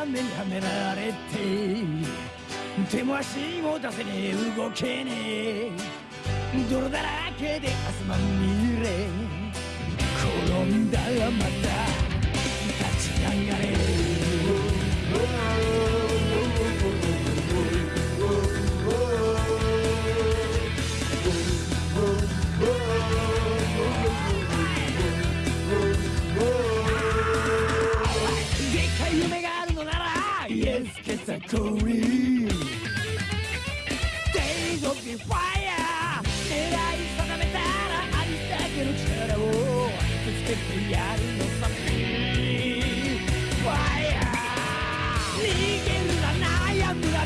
やめにはめられて手も足も出せねえ動けねえ。泥だらけで汗まみれ転んだらまた立ち上がれ Yes, get a calling Days of the fire 狙い定めたらありだけの力をぶつけてやるのさ Fire 逃げるな悩むな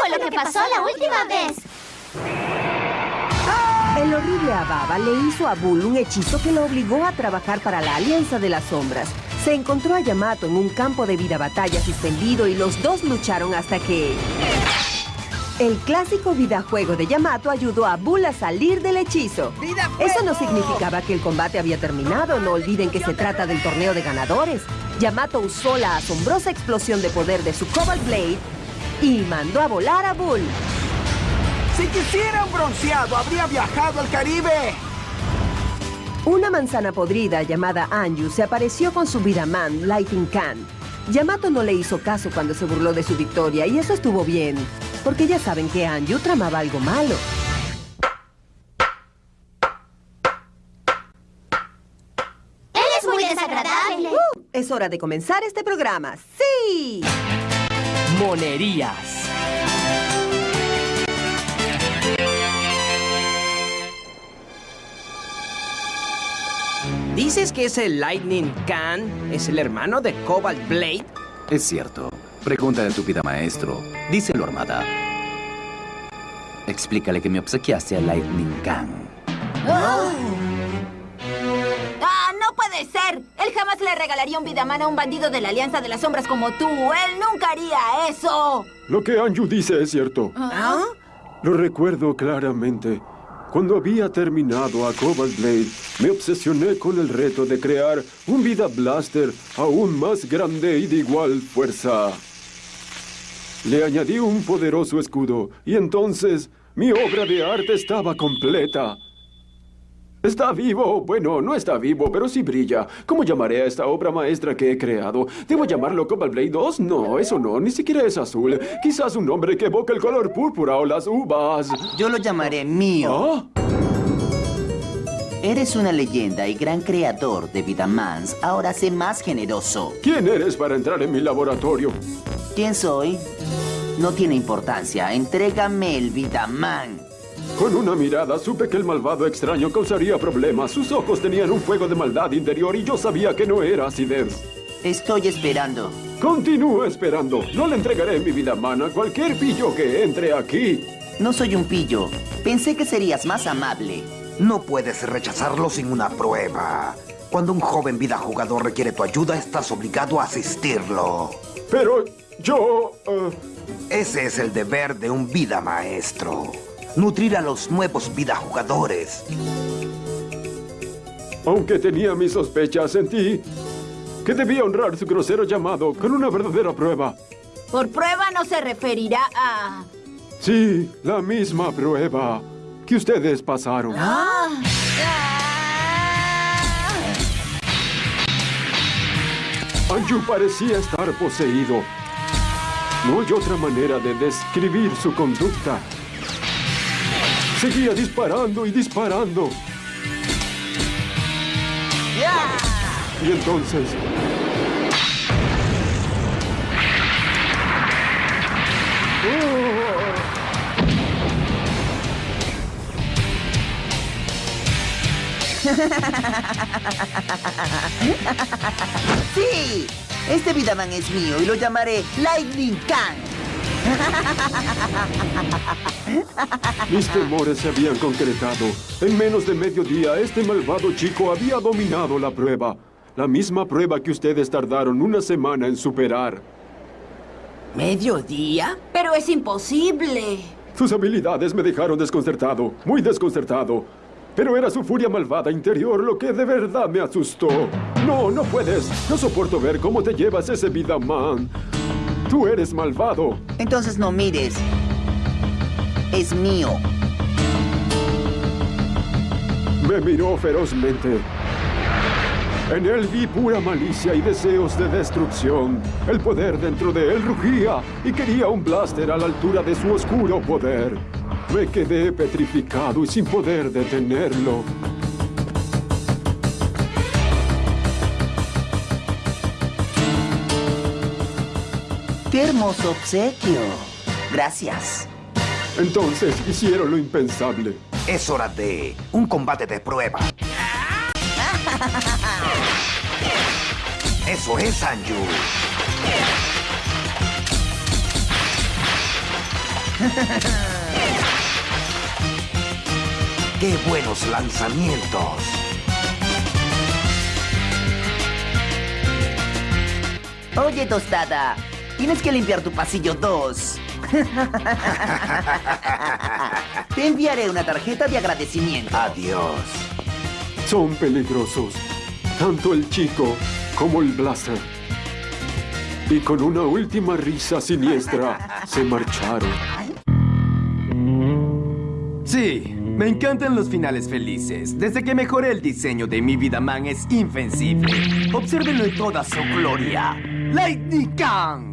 fue lo que pasó la última vez. El horrible Ababa le hizo a Bull un hechizo que lo obligó a trabajar para la Alianza de las Sombras. Se encontró a Yamato en un campo de vida batalla suspendido y los dos lucharon hasta que... El clásico videojuego de Yamato ayudó a Bull a salir del hechizo. Eso no significaba que el combate había terminado. No olviden que se trata del torneo de ganadores. Yamato usó la asombrosa explosión de poder de su Cobalt Blade y mandó a volar a Bull. Si quisiera un bronceado, habría viajado al Caribe. Una manzana podrida llamada Anju se apareció con su Vidaman, Lighting Can. Yamato no le hizo caso cuando se burló de su victoria y eso estuvo bien, porque ya saben que Anju tramaba algo malo. Él es muy desagradable. Es hora de comenzar este programa. ¡Sí! Monerías. ¿Dices que ese Lightning Can es el hermano de Cobalt Blade? Es cierto. Pregúntale a tu vida maestro. Díselo, Armada. Explícale que me obsequiaste a Lightning Khan. ¡Ah, no Él jamás le regalaría un Vidaman a un bandido de la Alianza de las Sombras como tú. Él nunca haría eso. Lo que Anju dice es cierto. ¿Ah? Lo recuerdo claramente. Cuando había terminado a Cobalt Blade, me obsesioné con el reto de crear un Vida Blaster aún más grande y de igual fuerza. Le añadí un poderoso escudo y entonces mi obra de arte estaba completa. Está vivo. Bueno, no está vivo, pero sí brilla. ¿Cómo llamaré a esta obra maestra que he creado? ¿Debo llamarlo Cobalt Blade 2? No, eso no. Ni siquiera es azul. Quizás un nombre que evoque el color púrpura o las uvas. Yo lo llamaré mío. ¿Ah? Eres una leyenda y gran creador de Vidamans. Ahora sé más generoso. ¿Quién eres para entrar en mi laboratorio? ¿Quién soy? No tiene importancia. Entrégame el Vidaman. Con una mirada supe que el malvado extraño causaría problemas. Sus ojos tenían un fuego de maldad interior y yo sabía que no era acidez. Estoy esperando. Continúo esperando. No le entregaré mi vida mana a cualquier pillo que entre aquí. No soy un pillo. Pensé que serías más amable. No puedes rechazarlo sin una prueba. Cuando un joven vida jugador requiere tu ayuda, estás obligado a asistirlo. Pero yo... eh, Ese es el deber de un vida maestro. Nutrir a los nuevos vida jugadores. aunque tenía mis sospechas, sentí que debía honrar su grosero llamado con una verdadera prueba. Por prueba no se referirá a... Sí, la misma prueba que ustedes pasaron. Anju parecía estar poseído. No hay otra manera de describir su conducta. Seguía disparando y disparando. Y entonces... ¡Sí! Este Vidaman es mío y lo llamaré Lightning Can. Mis temores se habían concretado. En menos de medio día, este malvado chico había dominado la prueba. La misma prueba que ustedes tardaron una semana en superar. ¿Mediodía? Pero es imposible. Sus habilidades me dejaron desconcertado, muy desconcertado. Pero era su furia malvada interior lo que de verdad me asustó. No, no puedes. No soporto ver cómo te llevas ese vida man. Tú eres malvado. Entonces no mires. Es mío. Me miró ferozmente. En él vi pura malicia y deseos de destrucción. El poder dentro de él rugía y quería un blaster a la altura de su oscuro poder. Me quedé petrificado y sin poder detenerlo. ¡Qué hermoso obsequio! Gracias. Entonces hicieron lo impensable. Es hora de un combate de prueba. Eso es, Anju. ¡Qué buenos lanzamientos! Oye, tostada. Tienes que limpiar tu pasillo 2. Te enviaré una tarjeta de agradecimiento. Adiós. Son peligrosos. Tanto el chico como el blaster. Y con una última risa siniestra, se marcharon. Sí, me encantan los finales felices. Desde que mejoré el diseño de mi vida man es invencible. Obsérvenlo en toda su gloria. Lightning Kang.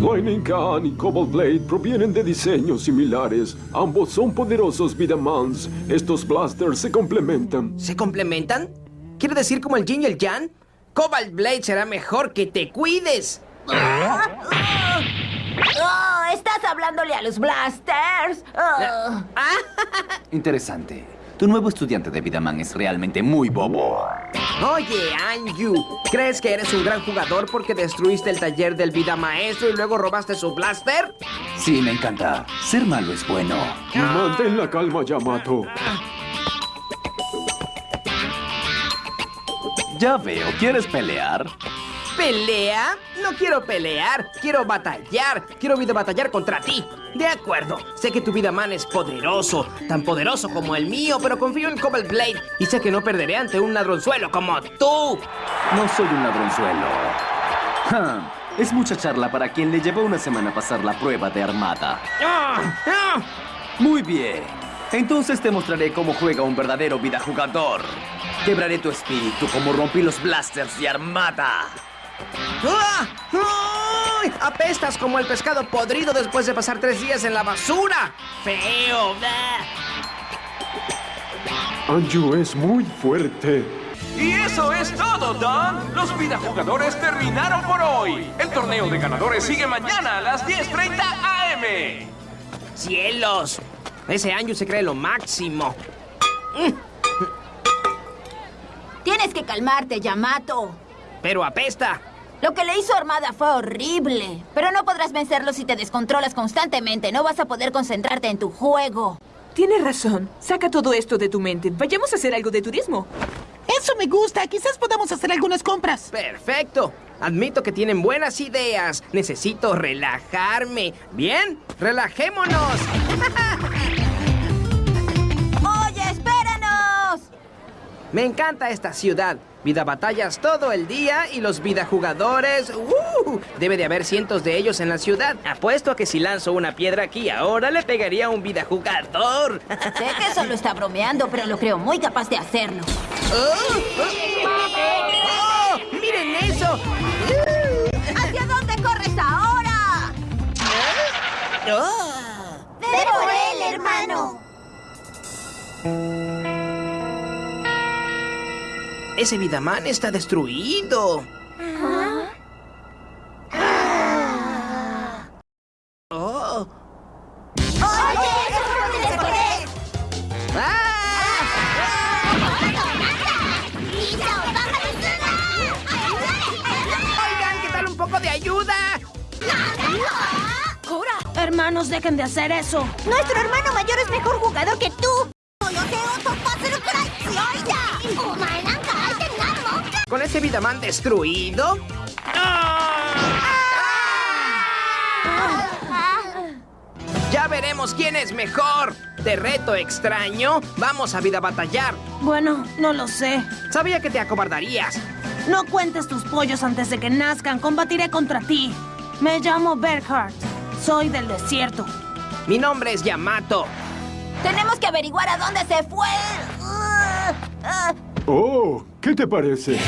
Lightning Khan y Cobalt Blade provienen de diseños similares. Ambos son poderosos Vidamans. Estos blasters se complementan. ¿Se complementan? ¿Quiere decir como el yin y el yang? Cobalt Blade será mejor que te cuides. Oh, ¿Estás hablándole a los blasters? Oh. Interesante. Tu nuevo estudiante de Vidaman es realmente muy bobo. Oye, Anju, ¿crees que eres un gran jugador porque destruiste el taller del vida maestro y luego robaste su blaster? Sí, me encanta. Ser malo es bueno. Mantén la calma, Yamato. Ya veo, ¿quieres pelear? ¿Pelea? No quiero pelear, quiero batallar. Quiero vida batallar contra ti. De acuerdo, sé que tu vida man es poderoso, tan poderoso como el mío, pero confío en Cobalt Blade y sé que no perderé ante un ladronzuelo como tú. No soy un ladronzuelo. Es mucha charla para quien le llevó una semana pasar la prueba de armada. Muy bien. Entonces te mostraré cómo juega un verdadero vida jugador. Quebraré tu espíritu como rompí los blasters de armada. ¡Ah! ¡Ay! Apestas como el pescado podrido después de pasar tres días en la basura. ¡Feo! Anju es muy fuerte. Y eso es todo, Don. Los videojugadores terminaron por hoy. El torneo de ganadores sigue mañana a las 10.30 AM. ¡Cielos! Ese Anju se cree lo máximo. Tienes que calmarte, Yamato. Pero apesta. Lo que le hizo Armada fue horrible. Pero no podrás vencerlo si te descontrolas constantemente. No vas a poder concentrarte en tu juego. Tienes razón. Saca todo esto de tu mente. Vayamos a hacer algo de turismo. Eso me gusta. Quizás podamos hacer algunas compras. Perfecto. Admito que tienen buenas ideas. Necesito relajarme. Bien, relajémonos. ¡Oye, espéranos! Me encanta esta ciudad. Vida batallas todo el día y los vida jugadores. ¡uh! Debe de haber cientos de ellos en la ciudad. Apuesto a que si lanzo una piedra aquí ahora le pegaría a un vida jugador. Sé que solo está bromeando, pero lo creo muy capaz de hacerlo. ¡Oh! ¡Oh! ¡Miren eso! ¿Hacia dónde corres ahora? ¡Oh! ¡Ve por él, hermano! Ese Vidaman está destruido. Oh. ¡Oye, eso no puede correr! Oigan, ¿qué tal un poco de ayuda? Hermanos, dejen de hacer eso. Nuestro hermano mayor es mejor jugador que tú. ¿Con ese Vidaman destruido? Ya veremos quién es mejor. De reto extraño, vamos a vida batallar. Bueno, no lo sé. Sabía que te acobardarías. No cuentes tus pollos antes de que nazcan. Combatiré contra ti. Me llamo Berghardt. Soy del desierto. Mi nombre es Yamato. Tenemos que averiguar a dónde se fue. Oh, ¿qué te parece?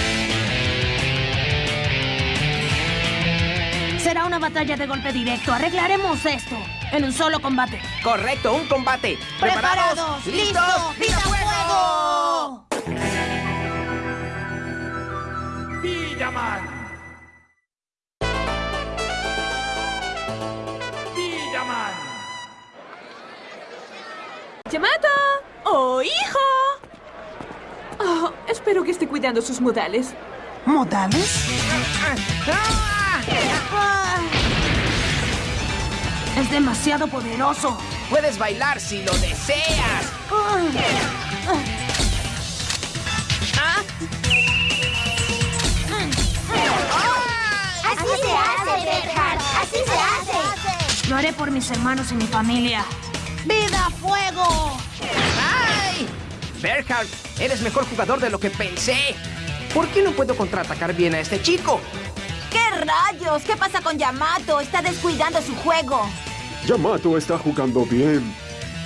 Será una batalla de golpe directo. Arreglaremos esto en un solo combate. Correcto, un combate. ¡Preparados! ¡Listos! ¡Vida fuego! Villaman. Villaman. ¡Yamato! ¡Oh, hijo! Oh, espero que esté cuidando sus modales. ¿Modales? Es demasiado poderoso. Puedes bailar si lo deseas. ¿Ah? Así se hace, Berhard. Así se hace. Lo haré por mis hermanos y mi familia. ¡Vida fuego! Berhard, eres mejor jugador de lo que pensé. ¿Por qué no puedo contraatacar bien a este chico? ¿Qué rayos? ¿Qué pasa con Yamato? Está descuidando su juego. Yamato está jugando bien.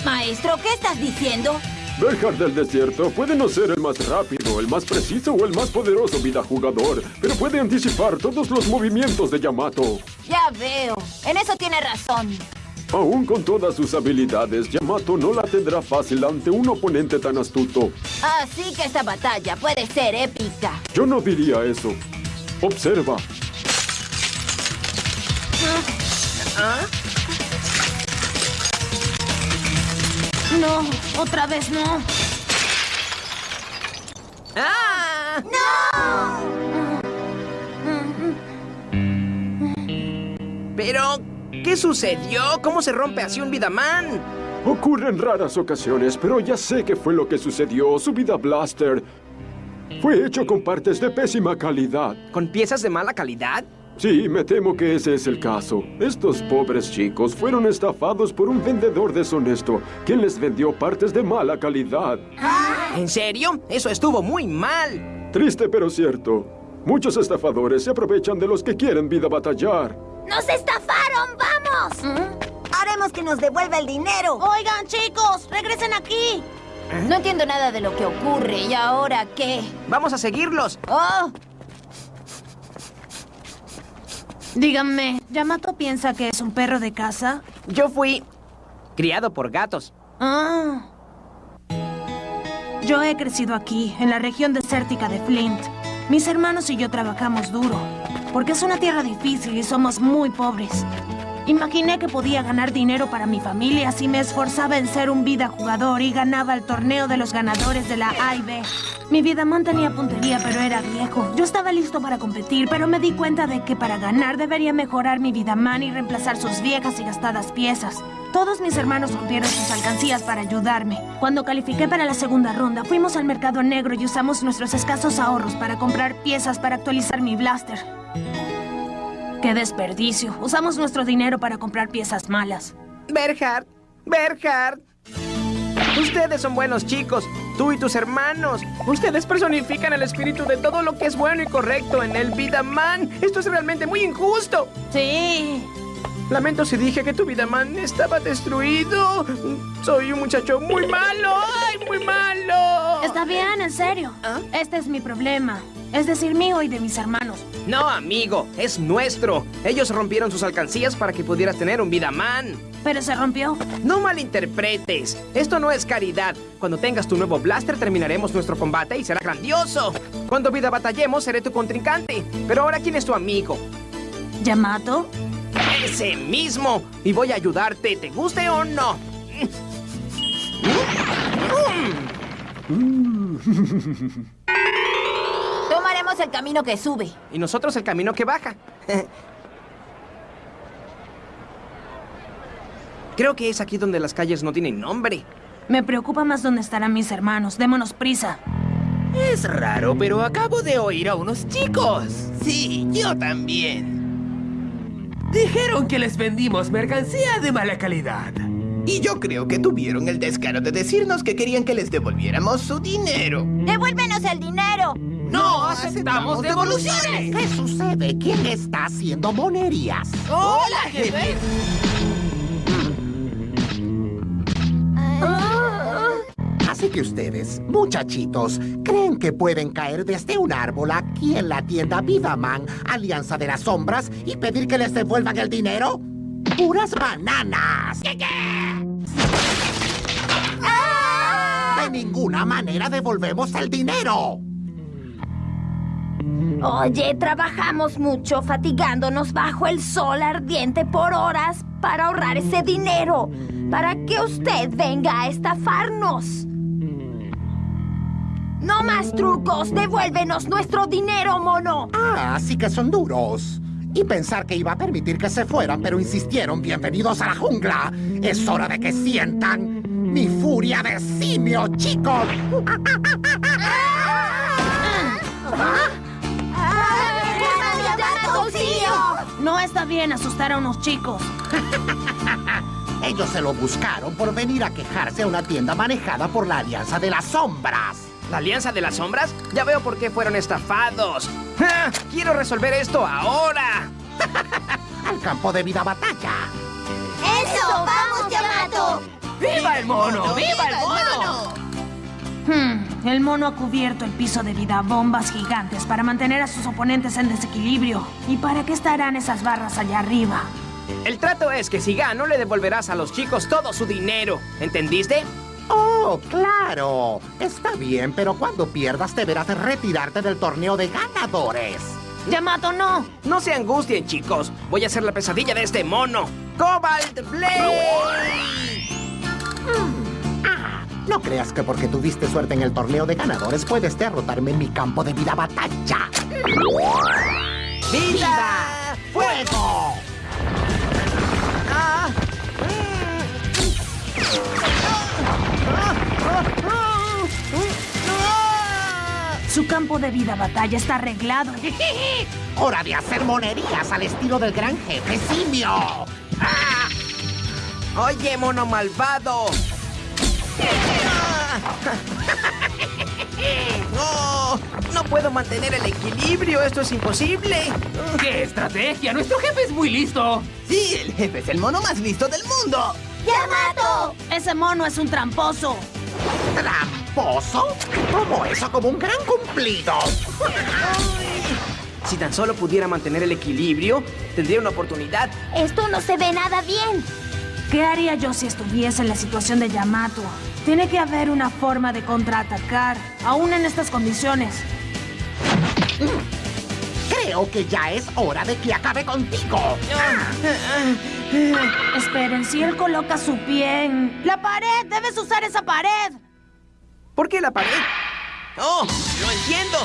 Maestro, ¿qué estás diciendo? Berhard del desierto puede no ser el más rápido, el más preciso o el más poderoso vida jugador, pero puede anticipar todos los movimientos de Yamato. Ya veo. En eso tiene razón. Aún con todas sus habilidades, Yamato no la tendrá fácil ante un oponente tan astuto. Así que esta batalla puede ser épica. Yo no diría eso. Observa. ¿Ah? No, otra vez no. ¡Ah! Pero, ¿qué sucedió? ¿Cómo se rompe así un Vidaman? Ocurre en raras ocasiones, pero ya sé qué fue lo que sucedió. Su vida blaster fue hecho con partes de pésima calidad. ¿Con piezas de mala calidad? Sí, me temo que ese es el caso. Estos pobres chicos fueron estafados por un vendedor deshonesto, quien les vendió partes de mala calidad. ¿En serio? Eso estuvo muy mal. Triste pero cierto. Muchos estafadores se aprovechan de los que quieren vida batallar. ¡Nos estafaron! ¡Vamos! Haremos que nos devuelva el dinero. Oigan, chicos, regresen aquí. No entiendo nada de lo que ocurre. ¿Y ahora qué? Vamos a seguirlos. ¡Oh! Díganme, ¿Yamato piensa que es un perro de casa? Yo fui criado por gatos. Ah. Yo he crecido aquí, en la región desértica de Flint. Mis hermanos y yo trabajamos duro, porque es una tierra difícil y somos muy pobres. Imaginé que podía ganar dinero para mi familia si me esforzaba en ser un vida jugador y ganaba el torneo de los ganadores de la A y B. Mi Vidaman tenía puntería, pero era viejo. Yo estaba listo para competir, pero me di cuenta de que para ganar debería mejorar mi Vidaman y reemplazar sus viejas y gastadas piezas. Todos mis hermanos rompieron sus alcancías para ayudarme. Cuando califiqué para la segunda ronda, fuimos al mercado negro y usamos nuestros escasos ahorros para comprar piezas para actualizar mi blaster. ¡Qué desperdicio! Usamos nuestro dinero para comprar piezas malas. Berhard, Berhard. Ustedes son buenos chicos, tú y tus hermanos. Ustedes personifican el espíritu de todo lo que es bueno y correcto en el Vidaman. Esto es realmente muy injusto. Sí. Lamento si dije que tu Vidaman estaba destruido. Soy un muchacho muy malo. ¡Ay, muy malo! Está bien, en serio. Este es mi problema. Es decir, mío y de mis hermanos. No, amigo, es nuestro. Ellos rompieron sus alcancías para que pudieras tener un Vidaman. Pero se rompió. No malinterpretes. Esto no es caridad. Cuando tengas tu nuevo blaster, terminaremos nuestro combate y será grandioso. Cuando vida batallemos, seré tu contrincante. Pero ahora, ¿quién es tu amigo? ¿Yamato? Ese mismo. Y voy a ayudarte, te guste o no. Somos el camino que sube. Y nosotros el camino que baja. Creo que es aquí donde las calles no tienen nombre. Me preocupa más dónde estarán mis hermanos. Démonos prisa. Es raro, pero acabo de oír a unos chicos. Sí, yo también. Dijeron que les vendimos mercancía de mala calidad. Y yo creo que tuvieron el descaro de decirnos que querían que les devolviéramos su dinero. ¡Devuélvenos el dinero! ¡No aceptamos devoluciones! ¿Qué sucede? ¿Quién está haciendo monerías? ¡Hola, jefe! Así que ustedes, muchachitos, ¿creen que pueden caer desde un árbol aquí en la tienda Vidaman, Alianza de las Sombras, y pedir que les devuelvan el dinero? ¡Puras bananas! ¿Qué, De ninguna manera devolvemos el dinero. Oye, trabajamos mucho fatigándonos bajo el sol ardiente por horas para ahorrar ese dinero, para que usted venga a estafarnos. No más trucos, devuélvenos nuestro dinero, mono. Ah, así que son duros. Y pensar que iba a permitir que se fueran, pero insistieron, bienvenidos a la jungla. Es hora de que sientan mi furia de simio, chicos. No está bien asustar a unos chicos. Ellos se lo buscaron por venir a quejarse a una tienda manejada por la Alianza de las Sombras. ¿La Alianza de las Sombras? Ya veo por qué fueron estafados. ¡Ja! ¡Quiero resolver esto ahora! Al campo de vida batalla. ¡Eso! ¡Vamos, Yamato! ¡Viva el mono! ¡Viva el mono! Hmm, el mono ha cubierto el piso de vida bombas gigantes para mantener a sus oponentes en desequilibrio. ¿Y para qué estarán esas barras allá arriba? El trato es que si gano le devolverás a los chicos todo su dinero. ¿Entendiste? Oh, claro. Está bien, pero cuando pierdas deberás retirarte del torneo de ganadores. Yamato, no. No se angustien, chicos. Voy a hacer la pesadilla de este mono. ¡Cobalt Blade! Ah, no creas que porque tuviste suerte en el torneo de ganadores puedes derrotarme en mi campo de vida batalla. ¡Vida! ¡Fuego! Ah. Su campo de vida batalla está arreglado. ¡Hora de hacer monerías al estilo del gran jefe simio! ¡Ah! ¡Oye, mono malvado! ¡No! ¡No puedo mantener el equilibrio! ¡Esto es imposible! ¡Qué estrategia! ¡Nuestro jefe es muy listo! Sí, el jefe es el mono más listo del mundo. ¡Yamato! Ese mono es un tramposo. ¿Tramposo? Tomo eso como un gran cumplido. Si tan solo pudiera mantener el equilibrio, tendría una oportunidad. Esto no se ve nada bien. ¿Qué haría yo si estuviese en la situación de Yamato? Tiene que haber una forma de contraatacar, aún en estas condiciones. Creo que ya es hora de que acabe contigo. Esperen, si él coloca su pie en... ¡La pared! ¡Debes usar esa pared! ¿Por qué la pared? ¡Oh! ¡Lo entiendo!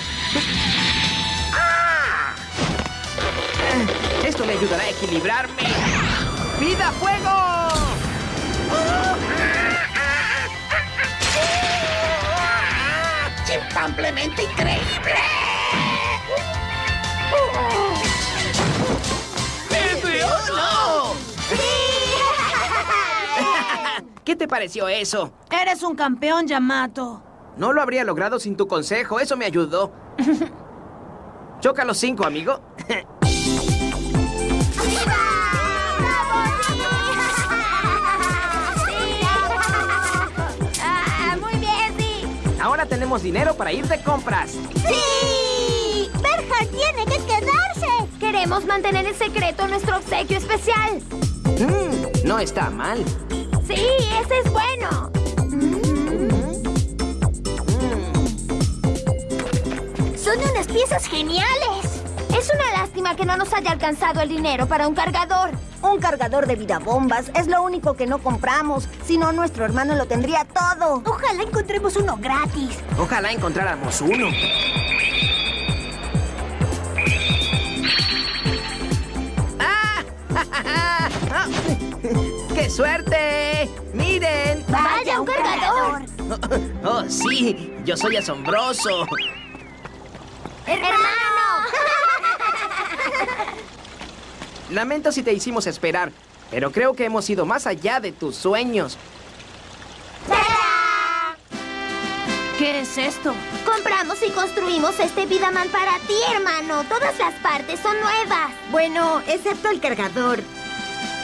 Esto me ayudará a equilibrarme. ¡Vida, fuego! ¡Chimpampemente increíble! ¿Qué te pareció eso? Eres un campeón, Yamato. No lo habría logrado sin tu consejo. Eso me ayudó. Choca los cinco, amigo. Ah, muy bien, sí. Ahora tenemos dinero para ir de compras. ¡Sí! Berger tiene que quedarse. Queremos mantener en secreto nuestro obsequio especial. Mm, no está mal. Sí, ese es bueno. Son unas piezas geniales. Es una lástima que no nos haya alcanzado el dinero para un cargador. Un cargador de vida bombas es lo único que no compramos. Si no, nuestro hermano lo tendría todo. Ojalá encontremos uno gratis. Ojalá encontráramos uno. ¿Qué ¡Qué suerte! ¡Miren! ¡Vaya, un cargador! Oh, sí, yo soy asombroso. ¡Hermano! Lamento si te hicimos esperar, pero creo que hemos ido más allá de tus sueños. ¿Qué es esto? Compramos y construimos este Vidaman para ti, hermano. Todas las partes son nuevas. Bueno, excepto el cargador.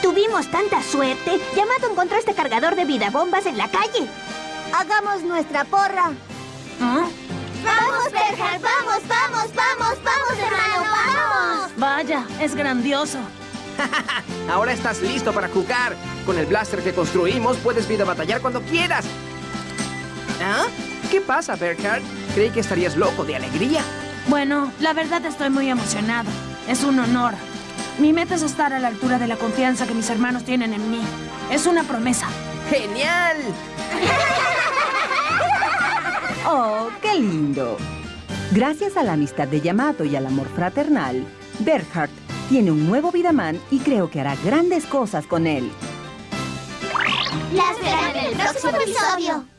Tuvimos tanta suerte. Yamato encontró este cargador de vida bombas en la calle. Hagamos nuestra porra. ¿Ah? ¡Vamos, Berger! ¡Vamos, vamos, vamos, vamos, hermano! ¡Vamos! Vaya, es grandioso. Ahora estás listo para jugar. Con el blaster que construimos puedes vida batallar cuando quieras. ¿Ah? ¿Qué pasa, Berkhard? Creí que estarías loco de alegría. Bueno, la verdad estoy muy emocionado. Es un honor. Mi meta es estar a la altura de la confianza que mis hermanos tienen en mí. Es una promesa. ¡Genial! ¡Oh, qué lindo! Gracias a la amistad de Yamato y al amor fraternal, Berhard tiene un nuevo Vidaman y creo que hará grandes cosas con él. ¡Las verán en el próximo episodio!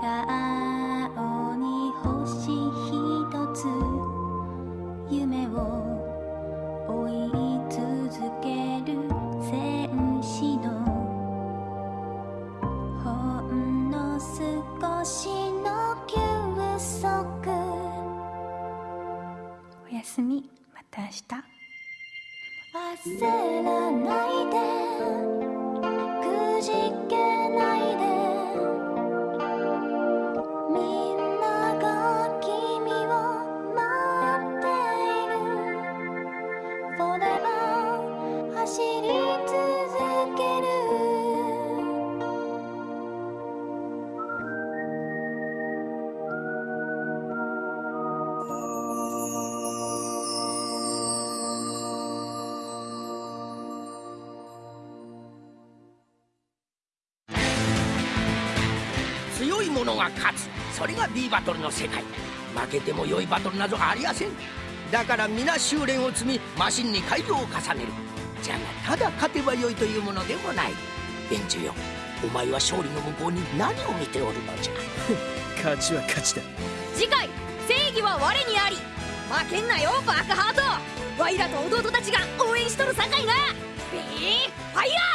顔に星ひとつ夢を追い続ける戦士のほんの少しの休息。おやすみ。また明日。焦らないで。勝つ。それが B バトルの世界。負けても良いバトルなどありやせん。だから皆修練を積みマシンに改良を重ねる。じゃがただ勝てば良いというものでもない。ベンよお前は勝利の向こうに何を見ておるのじゃ。勝ちは勝ちだ。次回「正義は我にあり」負けんなよバックハート。ワイらと弟たちが応援しとるさかいなビーファイヤー